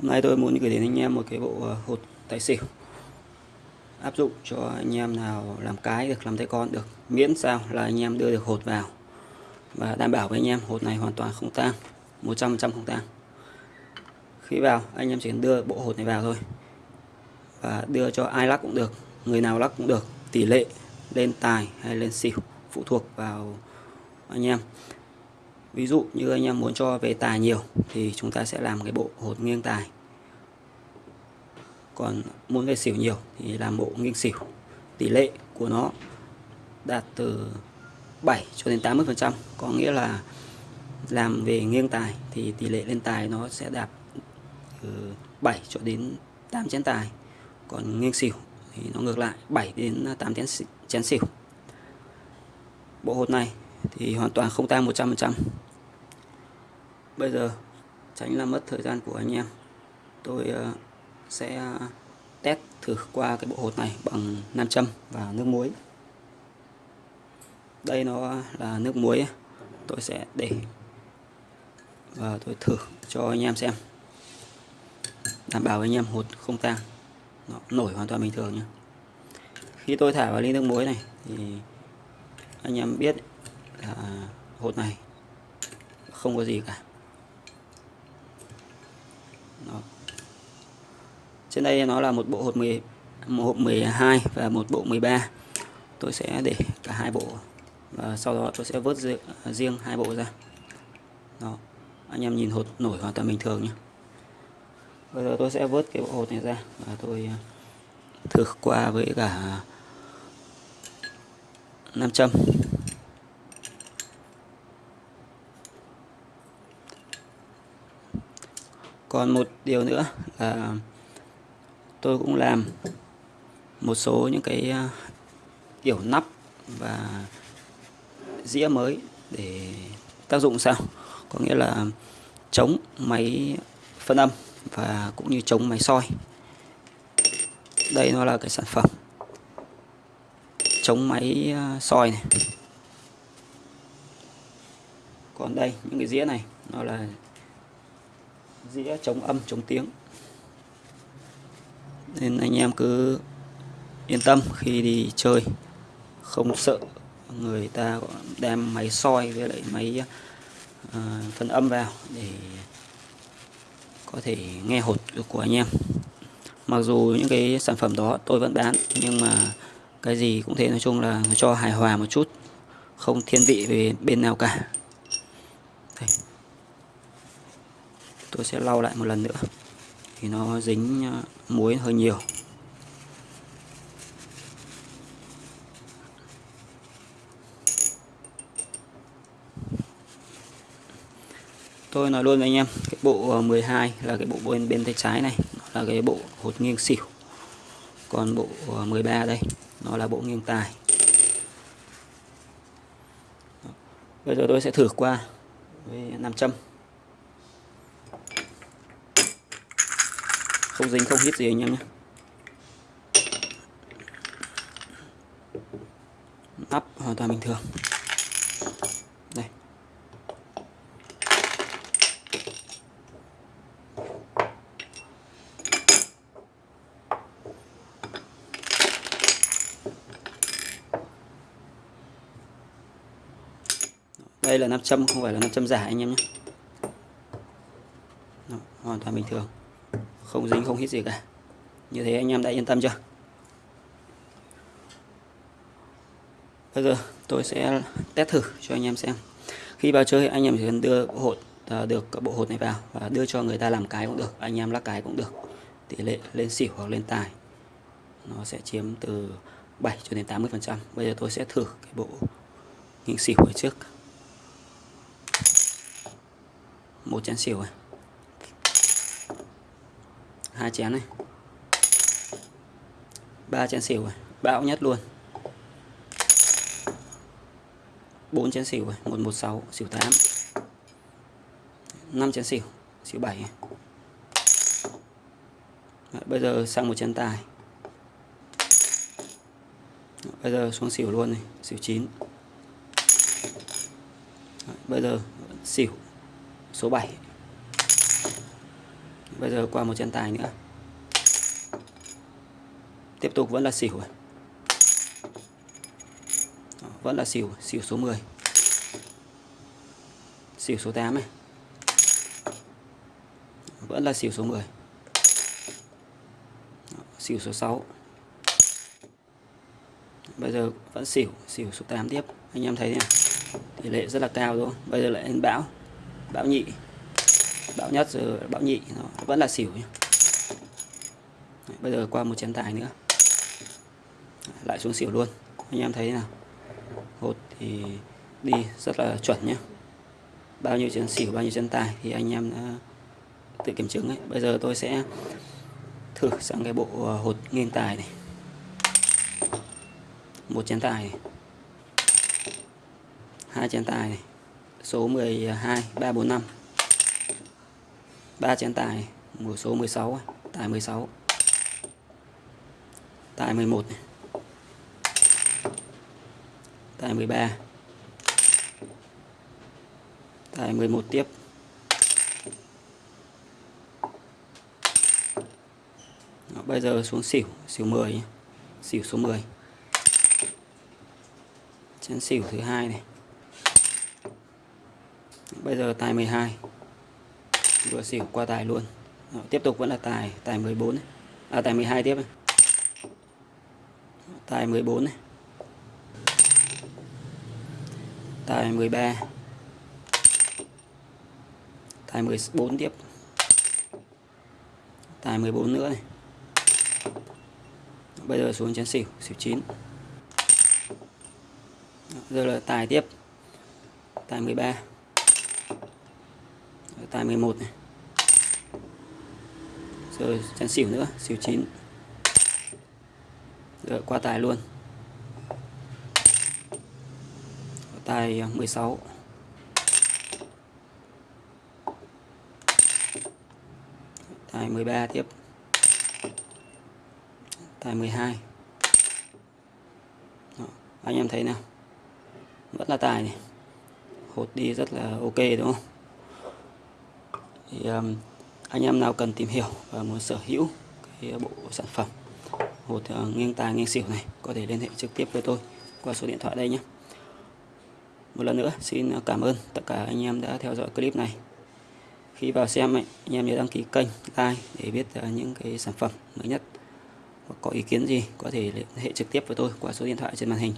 Hôm nay tôi muốn gửi đến anh em một cái bộ ờ, hột tài xỉu. Áp dụng cho anh em nào làm cái được, làm tay con được, miễn sao là anh em đưa được hột vào. Và đảm bảo với anh em, hột này hoàn toàn không tan 100% không tan khi vào, anh em chỉ cần đưa bộ hột này vào thôi. Và đưa cho ai lắc cũng được, người nào lắc cũng được. Tỷ lệ lên tài hay lên xỉu phụ thuộc vào anh em ví dụ như anh em muốn cho về tài nhiều thì chúng ta sẽ làm cái bộ hột nghiêng tài. Còn muốn về xỉu nhiều thì làm bộ nghiêng xỉu. Tỷ lệ của nó đạt từ 7 cho đến 80 phần trăm, có nghĩa là làm về nghiêng tài thì tỷ lệ lên tài nó sẽ đạt từ 7 cho đến 8 chén tài. Còn nghiêng xỉu thì nó ngược lại 7 đến 8 chén chén xỉu. Bộ hột này thì hoàn toàn không tăng 100% bây giờ tránh làm mất thời gian của anh em. Tôi ờ, sẽ test thử qua cái bộ hột này bằng nam châm và nước muối. Đây nó là nước muối. Tôi sẽ để và tôi thử cho anh em xem. Đảm bảo anh em hột không tan. Nó nổi hoàn toàn bình thường nhé khi tôi thả vào ly nước muối này thì anh em biết là hột này không có gì cả Đó trên đây nó là một bộ hột 10 một hộp 12 và một bộ 13 tôi sẽ để cả hai bộ, và sau đó tôi sẽ vớt riêng hai bộ ra. Đó, anh em nhìn hột nổi hoàn toàn bình thường nhé bây giờ tôi sẽ vớt cái bộ hột này ra và tôi à, thử qua với cả nam châm. Còn một điều nữa là tôi cũng làm một số những cái à, kiểu nắp và dĩa mới để tác dụng sao. Có nghĩa là chống máy phân âm và cũng như chống máy soi. Đây nó là cái sản phẩm chống máy à, soi này. Còn đây, những cái dĩa này, nó là dĩa chống âm, chống tiếng nên anh em cứ yên tâm khi đi chơi. Không sợ người ta đem máy soi với lại máy uh, phân âm vào để có thể nghe hột của anh em. Mặc dù những cái sản phẩm đó tôi vẫn bán nhưng mà cái gì cũng thế nói chung là cho hài hòa một chút không thiên vị về bên nào cả. Đây. tôi sẽ lau lại một lần nữa thì nó dính ờ, muối hơi nhiều. Tôi nói luôn với anh em, cái bộ ờ, 12 là cái bộ bên bên tay trái này, nó là cái bộ hột nghiêng xỉu. Còn bộ ờ, 13 đây, nó là bộ nghiêng tài. Bây giờ tôi sẽ thử qua với nam châm. Không dính, không hít gì anh em nhé. Nắp hoàn toàn bình thường. Đây. Đây là nam châm, không phải là nam châm giả anh em nhé. Hoàn toàn bình thường không dính, không hít gì cả. Như thế anh em đã yên tâm chưa? Bây giờ tôi sẽ test thử cho anh em xem. Khi vào chơi, anh em chỉ cần đưa hột à, được bộ hột này vào và đưa cho người ta làm cái cũng được. Anh em lắc cái cũng được. Tỷ lệ lên xỉu hoặc lên tài, nó sẽ chiếm từ 7 cho đến 80 phần trăm. Bây giờ tôi sẽ thử cái bộ nghiêng xỉu ở trước. Một chén xỉu này hai chén này. Ba chén xỉu rồi bão nhất luôn. Bốn chén xỉu này, một một, sáu, xỉu tám. Năm chén xỉu xỉu bảy. Bây giờ sang một chén tài. Bây giờ xuống xỉu luôn này, xỉu chín. Bây giờ xỉu số 7 bây giờ qua một chân tài nữa. Tiếp tục vẫn là xỉu à? vẫn là xỉu xỉu số 10 xỉu số 8 này. Vẫn là xỉu số 10 xỉu số 6 bây giờ vẫn xỉu xỉu số 8 tiếp. Anh em thấy này tỷ lệ rất là cao rồi bây giờ lại lên bão bão nhị bão nhất rồi, bão nhị, nó vẫn là xỉu nhé. bây giờ qua một chén tài nữa. Lại xuống xỉu luôn. Anh em thấy nào? Hột thì đi rất là chuẩn nhé bao nhiêu chén xỉu, bao nhiêu chén tài thì anh em đã tự kiểm chứng ấy. Bây giờ tôi sẽ thử sang cái bộ à, hột nghiêng tài này. Một chén tài này. hai chén tài này. Số 12 345 3 chén tài mùa số 16 tài 16 tài 11 này tài 13 tài 11 tiếp. Đó, bây giờ xuống xỉu xỉu 10 nhé. xỉu số 10 chén xỉu thứ hai này. Bây giờ tài 12 hai vừa xỉu qua tài luôn. Đó, tiếp tục vẫn là tài tài 14 này. à tài 12 tiếp này. tài 14 này tài 13 tài 14 tiếp. Tài 14 nữa này. Bây giờ xuống chén xỉu xỉu 9 Đó, giờ là tài tiếp. Tài 13 tài 11 này. Rồi chén xỉu nữa xỉu 9 rồi qua tài luôn. Tài à, 16 tài 13 tiếp. Tài 12 Đó, anh em thấy nào? Vẫn là tài này. Hột đi rất là ok đúng không? Thì um, anh em nào cần tìm hiểu và muốn sở hữu cái bộ sản phẩm hột uh, ờ, nghiêng tài nghiêng xỉu này có thể liên hệ trực tiếp với tôi qua số điện thoại đây nhé. Một lần nữa xin cảm ơn tất cả anh em đã theo dõi clip này. Khi vào xem anh em nhớ đăng ký kênh like để biết ờ, những cái sản phẩm mới nhất. Hoặc có ý kiến gì có thể liên hệ trực tiếp với tôi qua số điện thoại trên màn hình.